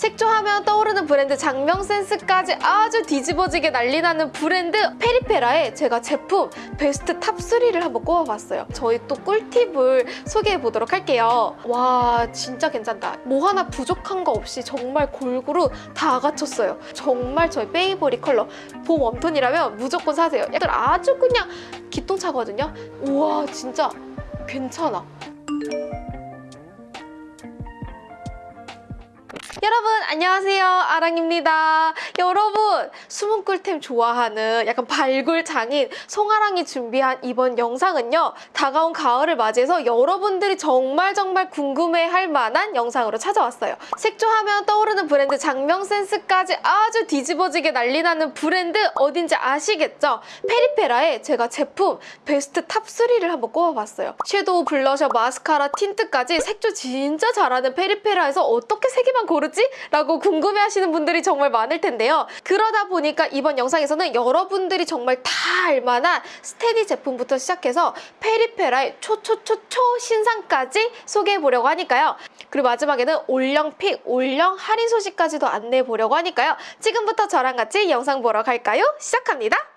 색조하면 떠오르는 브랜드 작명센스까지 아주 뒤집어지게 난리나는 브랜드 페리페라의 제가 제품 베스트 탑3를 한번 꼽아봤어요. 저의 또 꿀팁을 소개해보도록 할게요. 와 진짜 괜찮다. 뭐 하나 부족한 거 없이 정말 골고루 다 갖췄어요. 정말 저의 favorite 컬러 봄 웜톤이라면 무조건 사세요. 약간 아주 그냥 기똥차거든요. 우와 진짜 괜찮아. 여러분 안녕하세요. 아랑입니다. 여러분 숨은 꿀템 좋아하는 약간 발굴 장인 송아랑이 준비한 이번 영상은요 다가온 가을을 맞이해서 여러분들이 정말 정말 궁금해할 만한 영상으로 찾아왔어요. 색조하면 떠오르는 브랜드 작명 센스까지 아주 뒤집어지게 난리나는 브랜드 어딘지 아시겠죠? 페리페라의 제가 제품 베스트 탑3를 한번 꼽아봤어요. 섀도우, 블러셔, 마스카라, 틴트까지 색조 진짜 잘하는 페리페라에서 어떻게 세 개만 고르 지? 라고 궁금해하시는 분들이 정말 많을 텐데요. 그러다 보니까 이번 영상에서는 여러분들이 정말 다 알만한 steady 제품부터 시작해서 페리페라의 초초초초 신상까지 소개해보려고 하니까요. 그리고 마지막에는 올영 pick, 올영 할인 소식까지도 안내해보려고 하니까요. 지금부터 저랑 같이 영상 보러 갈까요? 시작합니다.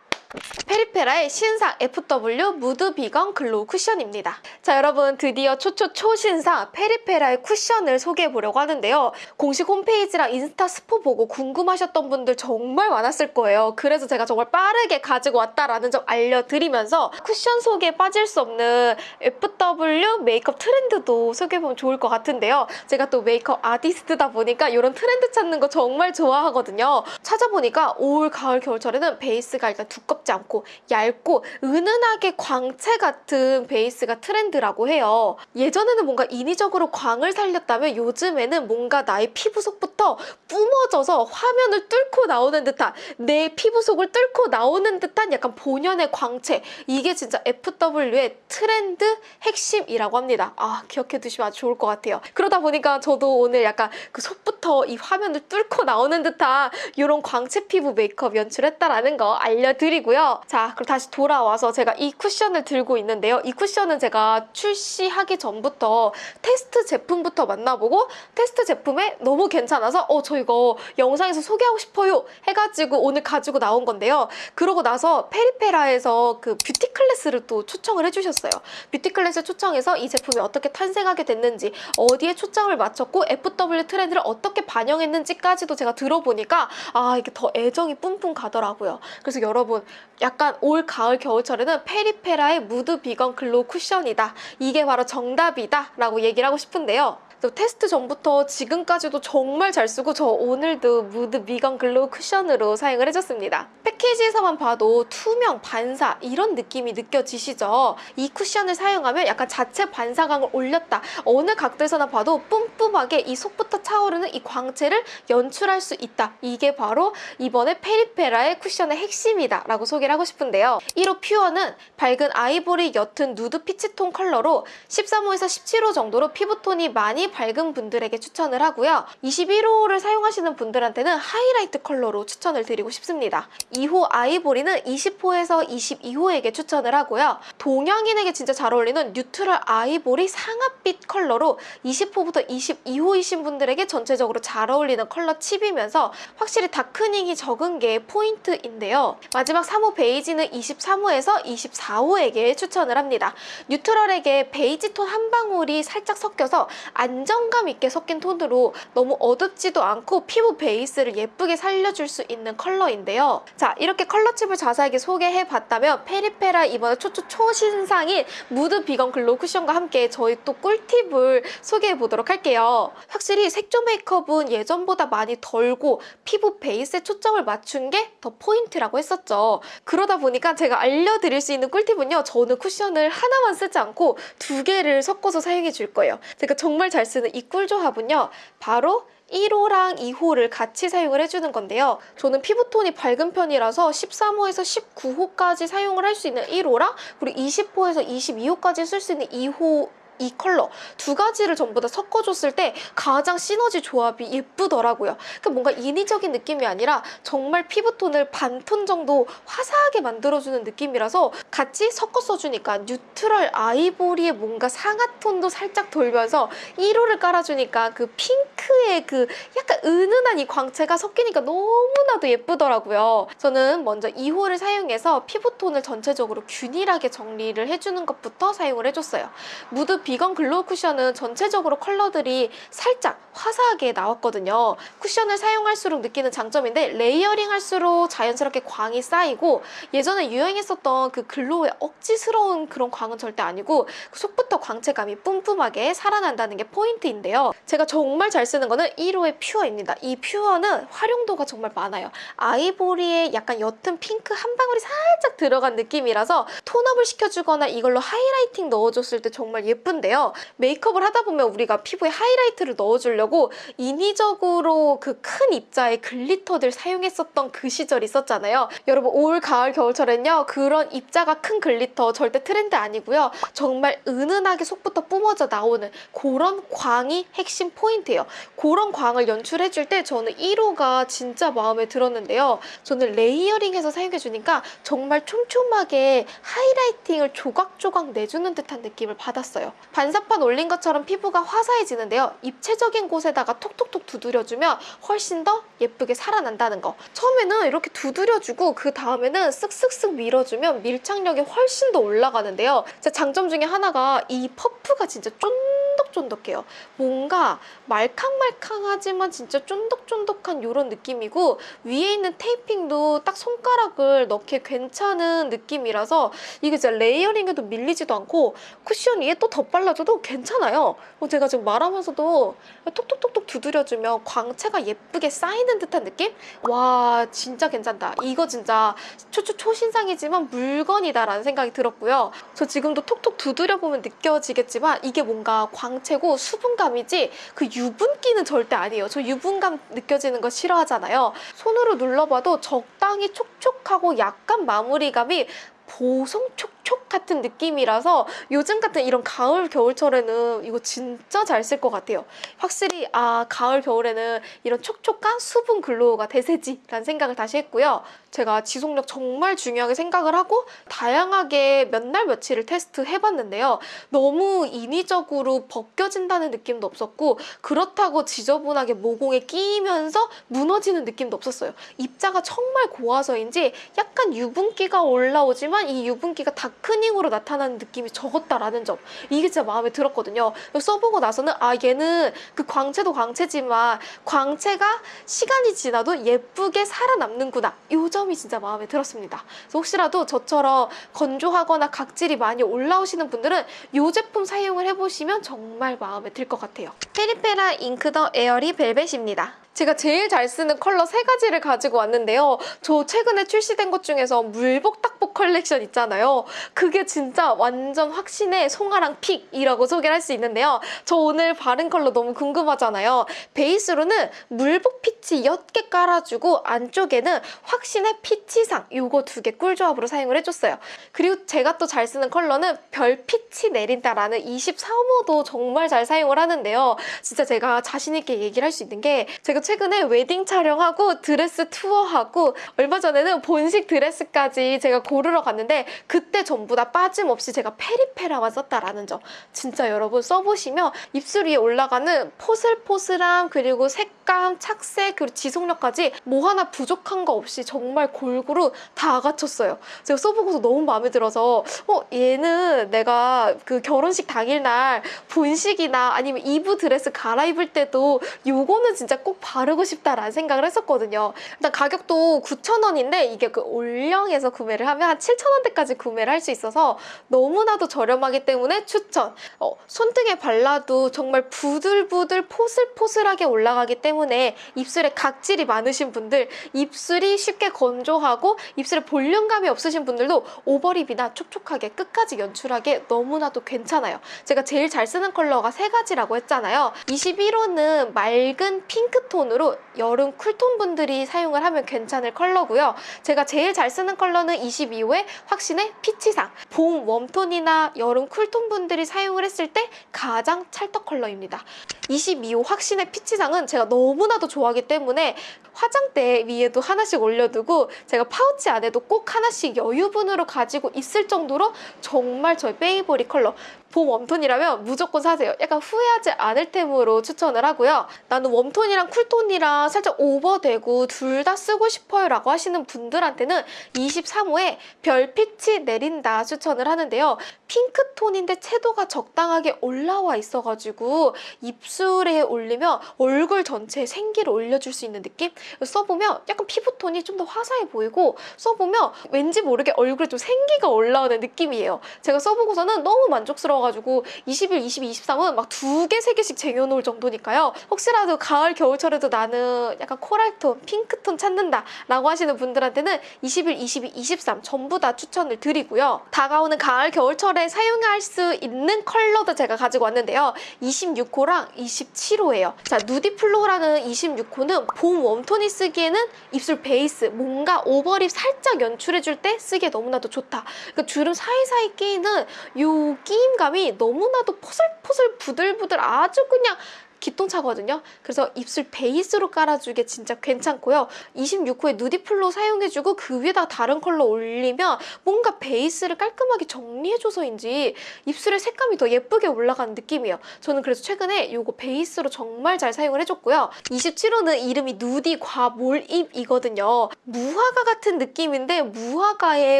페리페라의 신상 FW 무드 비건 glow 쿠션입니다. 자 여러분 드디어 초초 초신상 페리페라의 쿠션을 소개해 보려고 하는데요. 공식 홈페이지랑 인스타 스포 보고 궁금하셨던 분들 정말 많았을 거예요. 그래서 제가 정말 빠르게 가지고 왔다라는 점 알려드리면서 쿠션 소개에 빠질 수 없는 FW 메이크업 트렌드도 소개해보면 좋을 것 같은데요. 제가 또 메이크업 아티스트다 보니까 이런 트렌드 찾는 거 정말 좋아하거든요. 찾아보니까 올, 가을, 겨울철에는 베이스가 일단 두껍 지 않고 얇고 은은하게 광채 같은 베이스가 트렌드라고 해요. 예전에는 뭔가 인위적으로 광을 살렸다면 요즘에는 뭔가 나의 피부 속부터 뿜어져서 화면을 뚫고 나오는 듯한 내 피부 속을 뚫고 나오는 듯한 약간 본연의 광채 이게 진짜 FW의 트렌드 핵심이라고 합니다. 아 기억해 두시면 아주 좋을 것 같아요. 그러다 보니까 저도 오늘 약간 그 속부터 이 화면을 뚫고 나오는 듯한 이런 광채 피부 메이크업 연출했다라는 거 알려드리고요. 자 그럼 다시 돌아와서 제가 이 쿠션을 들고 있는데요. 이 쿠션은 제가 출시하기 전부터 테스트 제품부터 만나보고 테스트 제품에 너무 괜찮아서 어 저 이거 영상에서 소개하고 싶어요 해가지고 오늘 가지고 나온 건데요. 그러고 나서 페리페라에서 그 뷰티 클래스를 또 초청을 해주셨어요. 뷰티 클래스 초청해서 이 제품이 어떻게 탄생하게 됐는지 어디에 초점을 맞췄고 FW 트렌드를 어떻게 반영했는지까지도 제가 들어보니까 아 이게 더 애정이 뿜뿜 가더라고요. 그래서 여러분 약간 올 가을 겨울철에는 페리페라의 무드 비건 글로우 쿠션이다. 이게 바로 정답이다 라고 얘기를 하고 싶은데요. 테스트 전부터 지금까지도 정말 잘 쓰고 저 오늘도 무드 비건 글로우 쿠션으로 사용을 해줬습니다. 패키지에서만 봐도 투명, 반사 이런 느낌이 느껴지시죠? 이 쿠션을 사용하면 약간 자체 반사광을 올렸다. 어느 각도에서나 봐도 뿜뿜하게 이 속부터 차오르는 이 광채를 연출할 수 있다. 이게 바로 이번에 페리페라의 쿠션의 핵심이다 라고 소개를 하고 싶은데요. 1호 퓨어는 밝은 아이보리 옅은 누드 피치톤 컬러로 13호에서 17호 정도로 피부톤이 많이 밝은 분들에게 추천을 하고요. 21호를 사용하시는 분들한테는 하이라이트 컬러로 추천을 드리고 싶습니다. 2호 아이보리는 20호에서 22호에게 추천을 하고요. 동양인에게 진짜 잘 어울리는 neutral 아이보리 상아빛 컬러로 20호부터 22호이신 분들에게 전체적으로 잘 어울리는 컬러 칩이면서 확실히 darkening이 적은 게 포인트인데요. 마지막 3호 베이지는 23호에서 24호에게 추천을 합니다. neutral에게 베이지 톤 한 방울이 살짝 섞여서 안정감 있게 섞인 톤으로 너무 어둡지도 않고 피부 베이스를 예쁘게 살려줄 수 있는 컬러인데요. 자 이렇게 컬러칩을 자세하게 소개해봤다면 페리페라 이번에 초초 초신상인 무드 비건 글로우 쿠션과 함께 저희 또 꿀팁을 소개해보도록 할게요. 확실히 색조 메이크업은 예전보다 많이 덜고 피부 베이스에 초점을 맞춘 게 더 포인트라고 했었죠. 그러다 보니까 제가 알려드릴 수 있는 꿀팁은요. 저는 쿠션을 하나만 쓰지 않고 두 개를 섞어서 사용해 줄 거예요. 제가 정말 잘 쓰는 이 꿀조합은요. 바로 1호랑 2호를 같이 사용을 해주는 건데요. 저는 피부톤이 밝은 편이라서 13호에서 19호까지 사용을 할 수 있는 1호랑 그리고 20호에서 22호까지 쓸 수 있는 2호 이 컬러 두 가지를 전부 다 섞어줬을 때 가장 시너지 조합이 예쁘더라고요. 그 뭔가 인위적인 느낌이 아니라 정말 피부톤을 반톤 정도 화사하게 만들어주는 느낌이라서 같이 섞어 써주니까 뉴트럴 아이보리의 뭔가 상아톤도 살짝 돌면서 1호를 깔아주니까 그 핑크의 그 약간 은은한 이 광채가 섞이니까 너무나도 예쁘더라고요. 저는 먼저 2호를 사용해서 피부톤을 전체적으로 균일하게 정리를 해주는 것부터 사용을 해줬어요. 무드 비건 글로우 쿠션은 전체적으로 컬러들이 살짝 화사하게 나왔거든요. 쿠션을 사용할수록 느끼는 장점인데 layering 할수록 자연스럽게 광이 쌓이고 예전에 유행했었던 그 glow의 억지스러운 그런 광은 절대 아니고 그 속부터 광채감이 뿜뿜하게 살아난다는 게 포인트인데요. 제가 정말 잘 쓰는 거는 1호의 퓨어입니다. 이 퓨어는 활용도가 정말 많아요. 아이보리의 약간 옅은 핑크 한 방울이 살짝 들어간 느낌이라서 tone up을 시켜주거나 이걸로 highlighting 넣어줬을 때 정말 예쁜 데요. 메이크업을 하다 보면 우리가 피부에 하이라이트를 넣어주려고 인위적으로 그 큰 입자의 glitter들 사용했었던 그 시절 있었잖아요. 여러분 올 가을 겨울철엔요 그런 입자가 큰 glitter 절대 트렌드 아니고요. 정말 은은하게 속부터 뿜어져 나오는 그런 광이 핵심 포인트예요. 그런 광을 연출해줄 때 저는 1호가 진짜 마음에 들었는데요. 저는 레이어링해서 사용해주니까 정말 촘촘하게 하이라이팅을 조각조각 내주는 듯한 느낌을 받았어요. 반사판 올린 것처럼 피부가 화사해지는데요. 입체적인 곳에다가 톡톡톡 두드려주면 훨씬 더 예쁘게 살아난다는 거. 처음에는 이렇게 두드려주고 그 다음에는 쓱쓱쓱 밀어주면 밀착력이 훨씬 더 올라가는데요. 제 장점 중에 하나가 이 퍼프가 진짜 쫀득 쫀득해요. 뭔가 말캉말캉하지만 진짜 쫀득쫀득한 이런 느낌이고 위에 있는 taping도 딱 손가락을 넣기에 괜찮은 느낌이라서 이게 진짜 layering에도 밀리지도 않고 쿠션 위에 또 덧발라줘도 괜찮아요. 어, 제가 지금 말하면서도 톡톡톡톡 두드려주면 광채가 예쁘게 쌓이는 듯한 느낌? 와 진짜 괜찮다. 이거 진짜 초초 초신상이지만 물건이다라는 생각이 들었고요. 저 지금도 톡톡 두드려보면 느껴지겠지만 이게 뭔가 광채 고 수분감이지 그 유분기는 절대 아니에요. 저 유분감 느껴지는 거 싫어하잖아요. 손으로 눌러봐도 적당히 촉촉하고 약간 마무리감이 보송 촉촉 같은 느낌이라서 요즘 같은 이런 가을 겨울철에는 이거 진짜 잘 쓸 것 같아요. 확실히 아 가을 겨울에는 이런 촉촉한 수분 글로우가 대세지라는 생각을 다시 했고요. 제가 지속력 정말 중요하게 생각을 하고 다양하게 몇 날 며칠을 테스트 해봤는데요. 너무 인위적으로 벗겨진다는 느낌도 없었고 그렇다고 지저분하게 모공에 끼이면서 무너지는 느낌도 없었어요. 입자가 정말 고와서인지 약간 유분기가 올라오지만 이 유분기가 다 크닝으로 나타나는 느낌이 적었다라는 점 이게 진짜 마음에 들었거든요. 써보고 나서는 아 얘는 그 광채도 광채지만 광채가 시간이 지나도 예쁘게 살아남는구나 이 점이 진짜 마음에 들었습니다. 혹시라도 저처럼 건조하거나 각질이 많이 올라오시는 분들은 이 제품 사용을 해보시면 정말 마음에 들 것 같아요. 페리페라 잉크 더 에어리 벨벳입니다. 제가 제일 잘 쓰는 컬러 세 가지를 가지고 왔는데요. 저 최근에 출시된 것 중에서 물복 딱복 컬렉션 있잖아요. 그게 진짜 완전 확신의 송아랑 pick이라고 소개를 할 수 있는데요. 저 오늘 바른 컬러 너무 궁금하잖아요. 베이스로는 물복 피치 옅게 깔아주고 안쪽에는 확신의 피치상 요거 두 개 꿀조합으로 사용을 해줬어요. 그리고 제가 또 잘 쓰는 컬러는 별 피치 내린다라는 24호도 정말 잘 사용을 하는데요. 진짜 제가 자신 있게 얘기를 할 수 있는 게 제가 최근에 웨딩 촬영하고 드레스 투어하고 얼마 전에는 본식 드레스까지 제가 고르러 갔는데 그때 전부 다 빠짐없이 제가 페리페라만 썼다라는 점 진짜 여러분 써보시면 입술 위에 올라가는 포슬포슬함 그리고 색 감, 착색 그리고 지속력까지 뭐 하나 부족한 거 없이 정말 골고루 다 갖췄어요 제가 써보고서 너무 마음에 들어서 어 얘는 내가 그 결혼식 당일날 본식이나 아니면 이브 드레스 갈아입을 때도 요거는 진짜 꼭 바르고 싶다라는 생각을 했었거든요. 일단 가격도 9,000원인데 이게 그 올영에서 구매를 하면 한 7,000원대까지 구매를 할 수 있어서 너무나도 저렴하기 때문에 추천! 어, 손등에 발라도 정말 부들부들 포슬포슬하게 올라가기 때문에 입술에 입술에 각질이 많으신 분들, 입술이 쉽게 건조하고 입술에 볼륨감이 없으신 분들도 오버립이나 촉촉하게 끝까지 연출하기에 너무나도 괜찮아요. 제가 제일 잘 쓰는 컬러가 세 가지라고 했잖아요. 21호는 맑은 핑크톤으로 여름 쿨톤 분들이 사용을 하면 괜찮을 컬러고요. 제가 제일 잘 쓰는 컬러는 22호의 확신의 피치상. 봄 웜톤이나 여름 쿨톤 분들이 사용을 했을 때 가장 찰떡 컬러입니다. 22호 확신의 피치상은 제가 너무나도 좋아하기 때문에 화장대 위에도 하나씩 올려두고 제가 파우치 안에도 꼭 하나씩 여유분으로 가지고 있을 정도로 정말 저의 favorite 컬러 봄 웜톤이라면 무조건 사세요. 약간 후회하지 않을 템으로 추천을 하고요. 나는 웜톤이랑 쿨톤이랑 살짝 오버되고 둘 다 쓰고 싶어요 라고 하시는 분들한테는 23호에 별빛이 내린다 추천을 하는데요. 핑크톤인데 채도가 적당하게 올라와 있어가지고 입술에 올리면 얼굴 전체에 생기를 올려줄 수 있는 느낌? 써보면 약간 피부톤이 좀 더 화사해 보이고 써보면 왠지 모르게 얼굴에 좀 생기가 올라오는 느낌이에요. 제가 써보고서는 너무 만족스러워 가지고 21, 22, 23은 막 두 개, 세 개씩 쟁여놓을 정도니까요. 혹시라도 가을, 겨울철에도 나는 약간 코랄톤, 핑크톤 찾는다 라고 하시는 분들한테는 21, 22, 23 전부 다 추천을 드리고요. 다가오는 가을, 겨울철에 사용할 수 있는 컬러도 제가 가지고 왔는데요. 26호랑 27호예요. 자, 누디플로라는 26호는 봄 웜톤이 쓰기에는 입술 베이스, 뭔가 오버립 살짝 연출해줄 때 쓰기에 너무나도 좋다. 그 주름 사이사이 끼이는 요 끼임감이 너무나도 포슬포슬 부들부들 아주 그냥 기똥차거든요. 그래서 입술 베이스로 깔아주기 진짜 괜찮고요. 26호에 누디플로 사용해주고 그 위에다 다른 컬러 올리면 뭔가 베이스를 깔끔하게 정리해줘서인지 입술의 색감이 더 예쁘게 올라가는 느낌이에요. 저는 그래서 최근에 이거 베이스로 정말 잘 사용을 해줬고요. 27호는 이름이 누디 과몰입이거든요. 무화과 같은 느낌인데 무화과에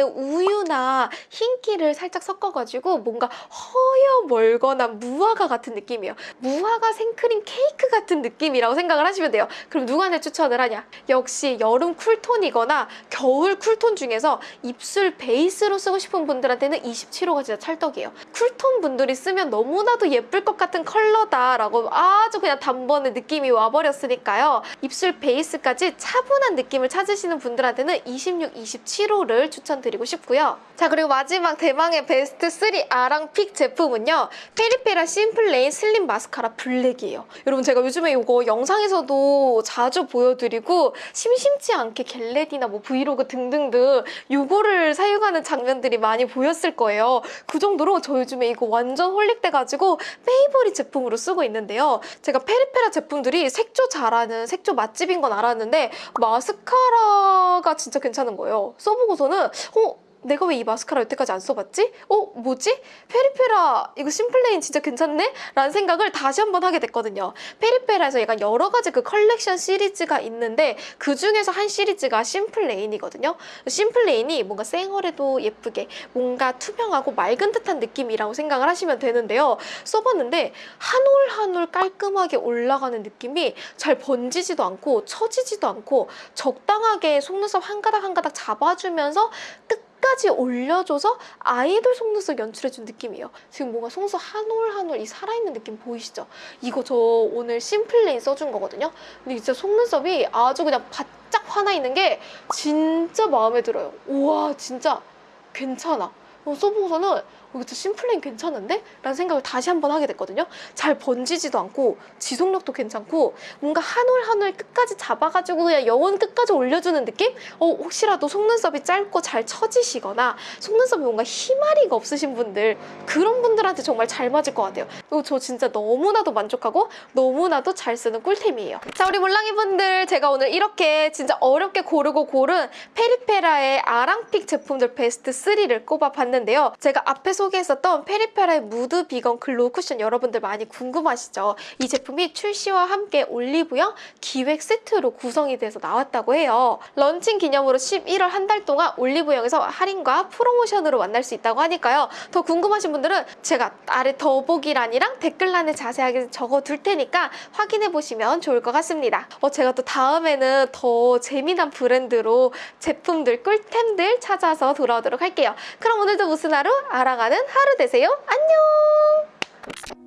우유나 흰기를 살짝 섞어가지고 뭔가 허여 멀거나 무화과 같은 느낌이에요. 무화과 생크림 케이크 같은 느낌이라고 생각을 하시면 돼요. 그럼 누구한테 추천을 하냐? 역시 여름 쿨톤이거나 겨울 쿨톤 중에서 입술 베이스로 쓰고 싶은 분들한테는 27호가 진짜 찰떡이에요. 쿨톤 분들이 쓰면 너무나도 예쁠 것 같은 컬러다라고 아주 그냥 단번에 느낌이 와버렸으니까요. 입술 베이스까지 차분한 느낌을 찾으시는 분들한테는 26, 27호를 추천드리고 싶고요. 자 그리고 마지막 대망의 베스트 3 아랑픽 제품은요. 페리페라 심플레인 슬림 마스카라 블랙이에요. 여러분 제가 요즘에 이거 영상에서도 자주 보여드리고 심심치 않게 get ready나 뭐 브이로그 등등등 이거를 사용하는 장면들이 많이 보였을 거예요. 그 정도로 저 요즘에 이거 완전 holic돼가지고 favorite 제품으로 쓰고 있는데요. 제가 페리페라 제품들이 색조 잘하는 색조 맛집인 건 알았는데 마스카라가 진짜 괜찮은 거예요. 써보고서는 어? 내가 왜 이 마스카라 여태까지 안 써봤지? 어? 뭐지? 페리페라 이거 심플레인 진짜 괜찮네? 라는 생각을 다시 한번 하게 됐거든요. 페리페라에서 약간 여러 가지 그 컬렉션 시리즈가 있는데 그 중에서 한 시리즈가 심플레인이거든요. 심플레인이 뭔가 생얼에도 예쁘게 뭔가 투명하고 맑은 듯한 느낌이라고 생각을 하시면 되는데요. 써봤는데 한 올 한 올 깔끔하게 올라가는 느낌이 잘 번지지도 않고 처지지도 않고 적당하게 속눈썹 한 가닥 한 가닥 잡아주면서 끝 끝까지 올려줘서 아이돌 속눈썹 연출해준 느낌이에요. 지금 뭔가 속눈썹 한 올 한 올 이 살아있는 느낌 보이시죠? 이거 저 오늘 심플레인 써준 거거든요. 근데 진짜 속눈썹이 아주 그냥 바짝 화나 있는 게 진짜 마음에 들어요. 우와 진짜 괜찮아. 어, 써보고서는 어, 이거 심플레인 괜찮은데? 라는 생각을 다시 한번 하게 됐거든요. 잘 번지지도 않고 지속력도 괜찮고 뭔가 한 올 한 올 끝까지 잡아가지고 그냥 영혼 끝까지 올려주는 느낌? 어, 혹시라도 속눈썹이 짧고 잘 처지시거나 속눈썹이 뭔가 희마리가 없으신 분들 그런 분들한테 정말 잘 맞을 것 같아요. 저 진짜 너무나도 만족하고 너무나도 잘 쓰는 꿀템이에요. 자 우리 몰랑이 분들 제가 오늘 이렇게 진짜 어렵게 고르고 고른 페리페라의 아랑픽 제품들 베스트 3를 꼽아봤는데요. 제가 앞에 소개했었던 페리페라의 무드 비건 글로우 쿠션 여러분들 많이 궁금하시죠? 이 제품이 출시와 함께 올리브영 기획 세트로 구성이 돼서 나왔다고 해요. 런칭 기념으로 11월 한 달 동안 올리브영에서 할인과 프로모션으로 만날 수 있다고 하니까요. 더 궁금하신 분들은 제가 아래 더보기란이랑 댓글란에 자세하게 적어둘 테니까 확인해 보시면 좋을 것 같습니다. 어, 제가 또 다음에는 더 재미난 브랜드로 제품들, 꿀템들 찾아서 돌아오도록 할게요. 그럼 오늘도 무슨 하루? 알아가는 하루 되세요. 안녕!